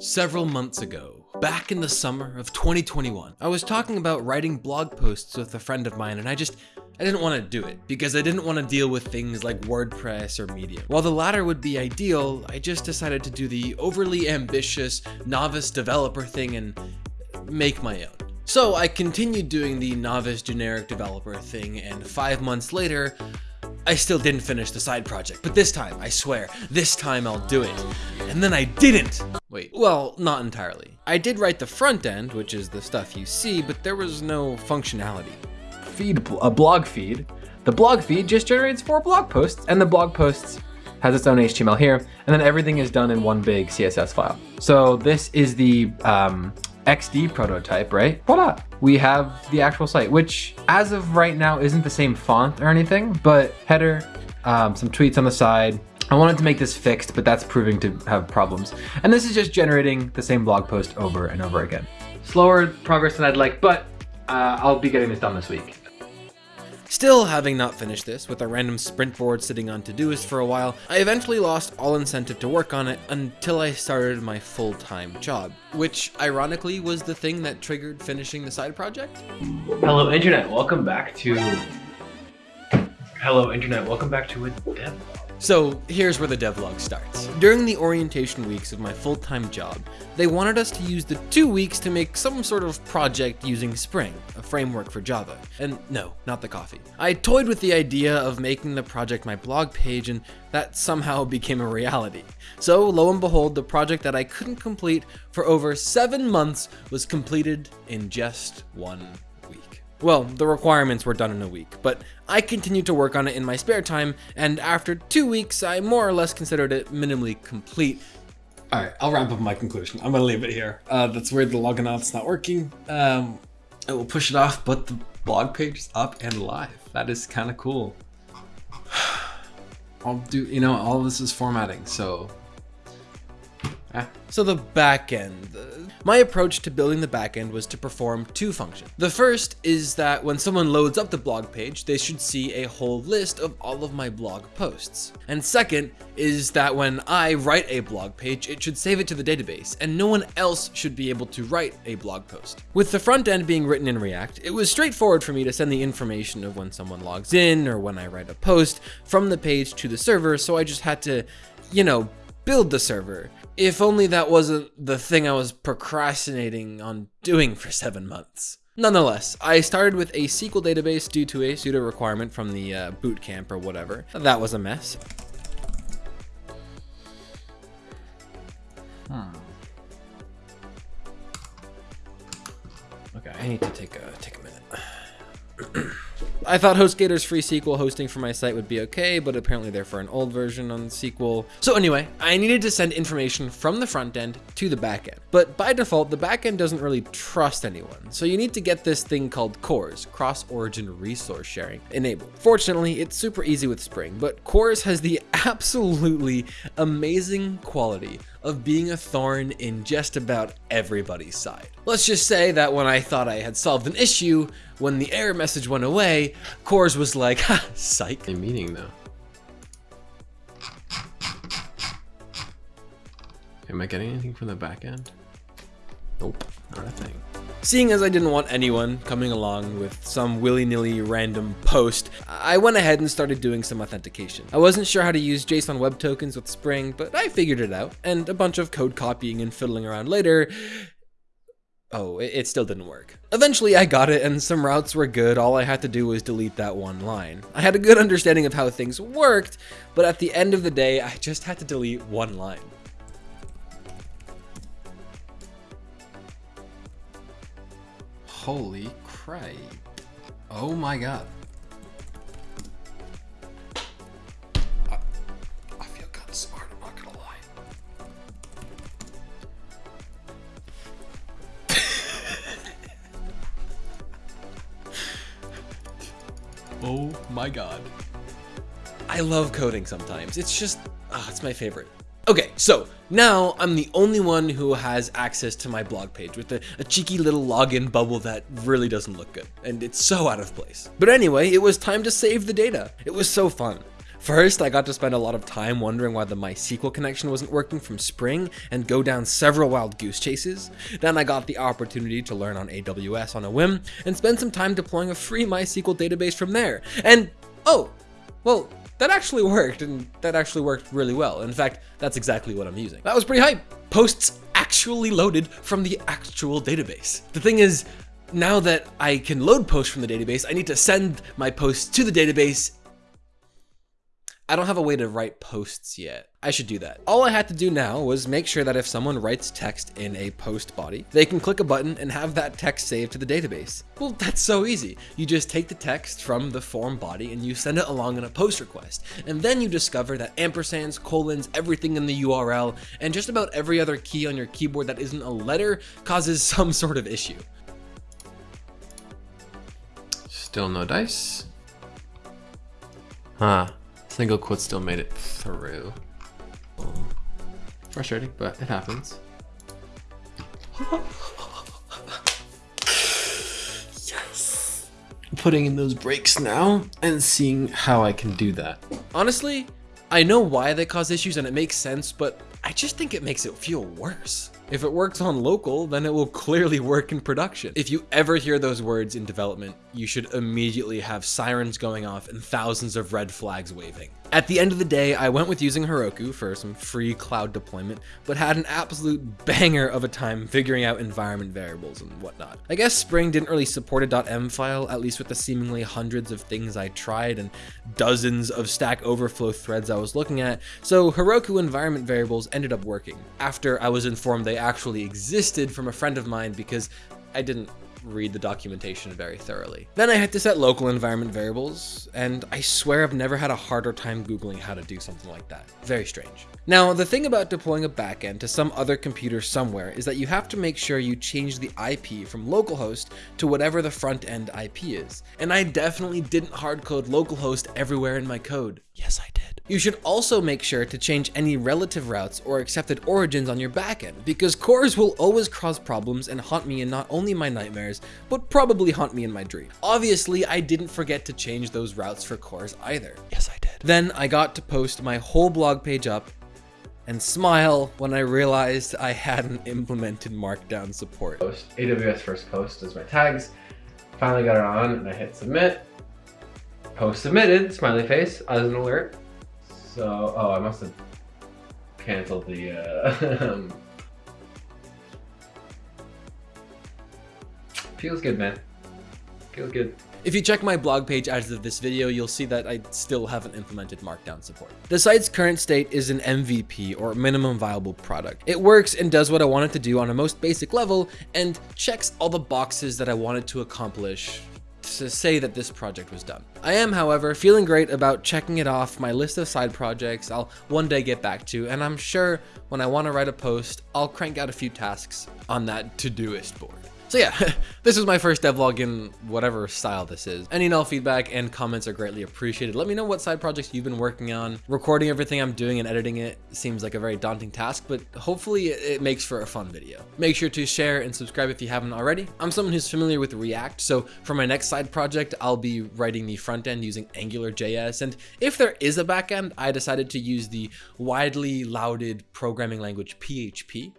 Several months ago, back in the summer of 2021, I was talking about writing blog posts with a friend of mine and I just I didn't want to do it because I didn't want to deal with things like WordPress or Medium. While the latter would be ideal, I just decided to do the overly ambitious novice developer thing and make my own. So I continued doing the novice generic developer thing and five months later, I still didn't finish the side project, but this time, I swear, this time I'll do it. And then I didn't! Wait, well, not entirely. I did write the front end, which is the stuff you see, but there was no functionality. Feed, a blog feed. The blog feed just generates four blog posts, and the blog posts has its own HTML here, and then everything is done in one big CSS file. So this is the um, XD prototype, right? Voila! We have the actual site, which as of right now isn't the same font or anything, but header, um, some tweets on the side. I wanted to make this fixed, but that's proving to have problems. And this is just generating the same blog post over and over again. Slower progress than I'd like, but uh, I'll be getting this done this week. Still, having not finished this, with a random sprint board sitting on Todoist for a while, I eventually lost all incentive to work on it until I started my full-time job, which ironically was the thing that triggered finishing the side project. Hello Internet, welcome back to... Hello Internet, welcome back to a dev so here's where the devlog starts. During the orientation weeks of my full-time job, they wanted us to use the two weeks to make some sort of project using Spring, a framework for Java. And no, not the coffee. I toyed with the idea of making the project my blog page and that somehow became a reality. So lo and behold, the project that I couldn't complete for over seven months was completed in just one well, the requirements were done in a week, but I continued to work on it in my spare time, and after two weeks, I more or less considered it minimally complete. All right, I'll wrap up my conclusion. I'm gonna leave it here. Uh, that's weird, the Logonaut's not working. Um, it will push it off, but the blog page is up and live. That is kind of cool. I'll do, you know, all this is formatting, so Ah. So the backend. My approach to building the backend was to perform two functions. The first is that when someone loads up the blog page, they should see a whole list of all of my blog posts. And second is that when I write a blog page, it should save it to the database, and no one else should be able to write a blog post. With the front end being written in React, it was straightforward for me to send the information of when someone logs in or when I write a post from the page to the server, so I just had to, you know, build the server. If only that wasn't the thing I was procrastinating on doing for seven months. Nonetheless, I started with a SQL database due to a pseudo requirement from the uh, bootcamp or whatever. That was a mess. Hmm. Okay, I need to take a take a minute. I thought HostGator's free SQL hosting for my site would be okay, but apparently they're for an old version on SQL. So anyway, I needed to send information from the front end to the back end. But by default, the back end doesn't really trust anyone. So you need to get this thing called CORS, Cross-Origin Resource Sharing, enabled. Fortunately, it's super easy with Spring, but CORS has the absolutely amazing quality of being a thorn in just about everybody's side. Let's just say that when I thought I had solved an issue, when the error message went away, CORS was like, ha, psych. A meaning though. Am I getting anything from the back end? Nope, not a thing. Seeing as I didn't want anyone coming along with some willy-nilly random post, I went ahead and started doing some authentication. I wasn't sure how to use JSON Web Tokens with Spring, but I figured it out, and a bunch of code copying and fiddling around later, Oh, it, still didn't work. Eventually I got it and some routes were good, all I had to do was delete that one line. I had a good understanding of how things worked, but at the end of the day, I just had to delete one line. Holy crap. Oh my god. My god. I love coding sometimes. It's just, oh, it's my favorite. Okay, so now I'm the only one who has access to my blog page with a, a, cheeky little login bubble that really doesn't look good, and it's so out of place. But anyway, it was time to save the data. It was so fun. First, I got to spend a lot of time wondering why the MySQL connection wasn't working from Spring and go down several wild goose chases. Then I got the opportunity to learn on AWS on a whim and spend some time deploying a free MySQL database from there. And oh, well, that actually worked, and that actually worked really well. In fact, that's exactly what I'm using. That was pretty hype. Posts actually loaded from the actual database. The thing is, now that I can load posts from the database, I need to send my posts to the database I don't have a way to write posts yet. I should do that. All I had to do now was make sure that if someone writes text in a post body, they can click a button and have that text saved to the database. Well, that's so easy. You just take the text from the form body and you send it along in a post request. And then you discover that ampersands, colons, everything in the URL, and just about every other key on your keyboard that isn't a letter causes some sort of issue. Still no dice. Huh. Single quote still made it through. Frustrating, but it happens. yes! Putting in those breaks now and seeing how I can do that. Honestly, I know why they cause issues and it makes sense, but I just think it makes it feel worse. If it works on local, then it will clearly work in production. If you ever hear those words in development, you should immediately have sirens going off and thousands of red flags waving. At the end of the day, I went with using Heroku for some free cloud deployment, but had an absolute banger of a time figuring out environment variables and whatnot. I guess Spring didn't really support a .env file, at least with the seemingly hundreds of things I tried and dozens of Stack Overflow threads I was looking at, so Heroku environment variables ended up working, after I was informed they actually existed from a friend of mine because I didn't read the documentation very thoroughly. Then I had to set local environment variables, and I swear I've never had a harder time Googling how to do something like that. Very strange. Now, the thing about deploying a backend to some other computer somewhere is that you have to make sure you change the IP from localhost to whatever the front end IP is. And I definitely didn't hardcode localhost everywhere in my code. Yes, I did. You should also make sure to change any relative routes or accepted origins on your backend, because CORS will always cause problems and haunt me in not only my nightmares, but probably haunt me in my dreams. Obviously, I didn't forget to change those routes for CORS either. Yes, I did. Then I got to post my whole blog page up and smile when I realized I hadn't implemented Markdown support. Post, AWS first post is my tags. Finally got it on and I hit submit. Post submitted, smiley face as an alert. So, oh, I must have canceled the, uh, feels good, man. Feels good. If you check my blog page as of this video, you'll see that I still haven't implemented Markdown support. The site's current state is an MVP, or minimum viable product. It works and does what I wanted to do on a most basic level, and checks all the boxes that I wanted to accomplish to say that this project was done. I am, however, feeling great about checking it off my list of side projects I'll one day get back to, and I'm sure when I want to write a post, I'll crank out a few tasks on that Todoist board. So yeah, this was my first devlog in whatever style this is. Any and all feedback and comments are greatly appreciated. Let me know what side projects you've been working on. Recording everything I'm doing and editing it seems like a very daunting task, but hopefully it makes for a fun video. Make sure to share and subscribe if you haven't already. I'm someone who's familiar with React, so for my next side project, I'll be writing the front end using AngularJS, and if there is a backend, I decided to use the widely lauded programming language PHP.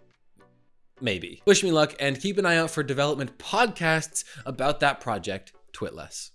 Maybe. Wish me luck and keep an eye out for development podcasts about that project, Twitless.